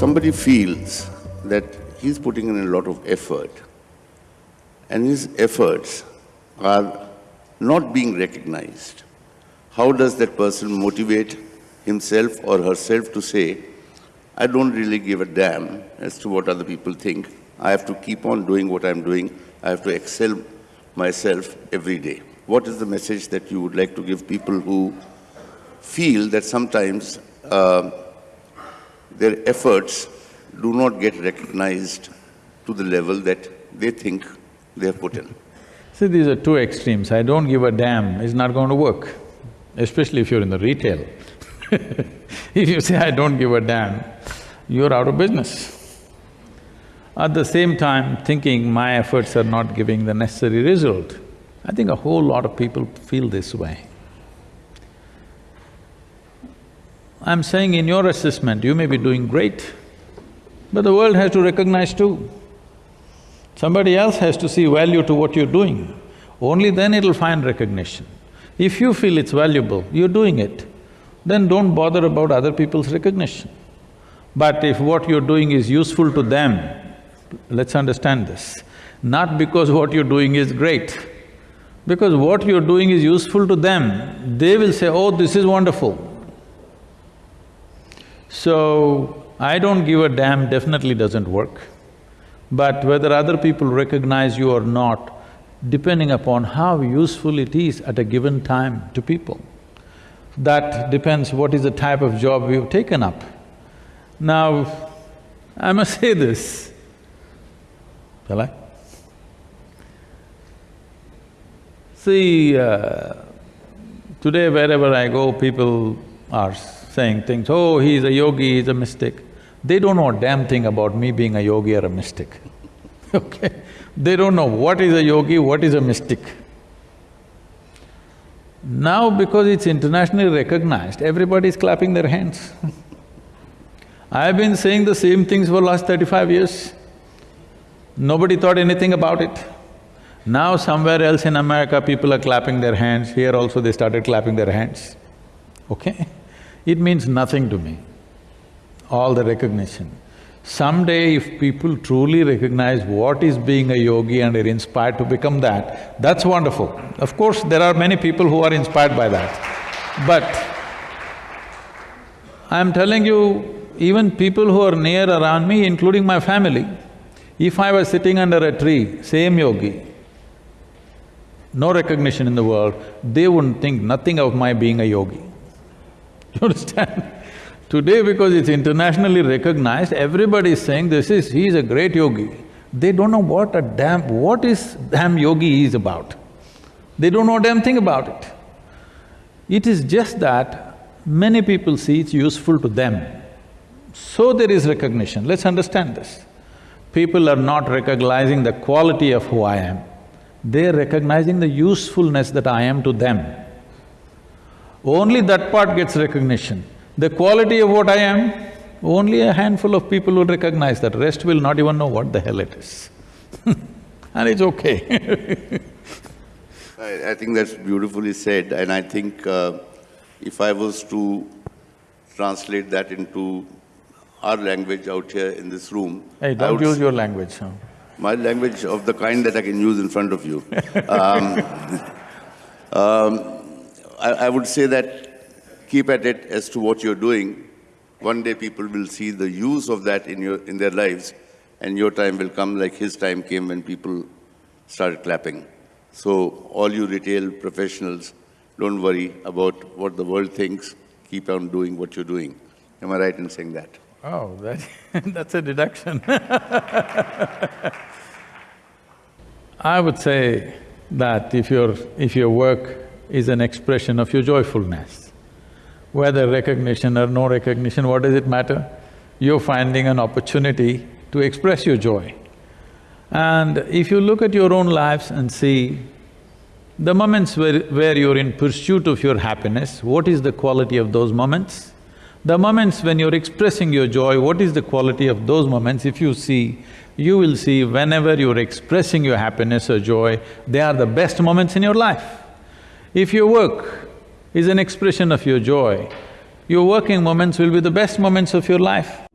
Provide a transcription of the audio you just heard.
somebody feels that he's putting in a lot of effort and his efforts are not being recognized, how does that person motivate himself or herself to say, I don't really give a damn as to what other people think. I have to keep on doing what I'm doing. I have to excel myself every day. What is the message that you would like to give people who feel that sometimes uh, their efforts do not get recognized to the level that they think they have put in? See, these are two extremes. I don't give a damn is not going to work, especially if you're in the retail. if you say, I don't give a damn, you're out of business. At the same time, thinking my efforts are not giving the necessary result, I think a whole lot of people feel this way. I'm saying in your assessment, you may be doing great, but the world has to recognize too. Somebody else has to see value to what you're doing. Only then it'll find recognition. If you feel it's valuable, you're doing it, then don't bother about other people's recognition. But if what you're doing is useful to them, let's understand this, not because what you're doing is great, because what you're doing is useful to them, they will say, oh, this is wonderful. So, I don't give a damn definitely doesn't work. But whether other people recognize you or not, depending upon how useful it is at a given time to people. That depends what is the type of job we've taken up. Now, I must say this, shall I? See, uh, today wherever I go, people are saying things, oh, he's a yogi, he's a mystic. They don't know a damn thing about me being a yogi or a mystic, okay? They don't know what is a yogi, what is a mystic. Now because it's internationally recognized, everybody is clapping their hands I've been saying the same things for last thirty-five years. Nobody thought anything about it. Now somewhere else in America, people are clapping their hands, here also they started clapping their hands, okay? It means nothing to me, all the recognition. Someday if people truly recognize what is being a yogi and are inspired to become that, that's wonderful. Of course, there are many people who are inspired by that. But I'm telling you, even people who are near around me, including my family, if I was sitting under a tree, same yogi, no recognition in the world, they wouldn't think nothing of my being a yogi. You understand? Today because it's internationally recognized, everybody is saying this is… he's a great yogi. They don't know what a damn… what is damn yogi is about. They don't know a damn thing about it. It is just that many people see it's useful to them. So there is recognition, let's understand this. People are not recognizing the quality of who I am, they're recognizing the usefulness that I am to them. Only that part gets recognition. The quality of what I am, only a handful of people will recognize that, rest will not even know what the hell it is and it's okay I, I, think that's beautifully said and I think uh, if I was to translate that into our language out here in this room… Hey, don't use your language, huh? My language of the kind that I can use in front of you. um, um, I, I would say that keep at it as to what you're doing. One day people will see the use of that in, your, in their lives and your time will come like his time came when people started clapping. So all you retail professionals, don't worry about what the world thinks, keep on doing what you're doing. Am I right in saying that? Oh, that that's a deduction I would say that if your… if your work is an expression of your joyfulness. Whether recognition or no recognition, what does it matter? You're finding an opportunity to express your joy. And if you look at your own lives and see the moments where, where you're in pursuit of your happiness, what is the quality of those moments? The moments when you're expressing your joy, what is the quality of those moments? If you see, you will see whenever you're expressing your happiness or joy, they are the best moments in your life. If your work is an expression of your joy, your working moments will be the best moments of your life.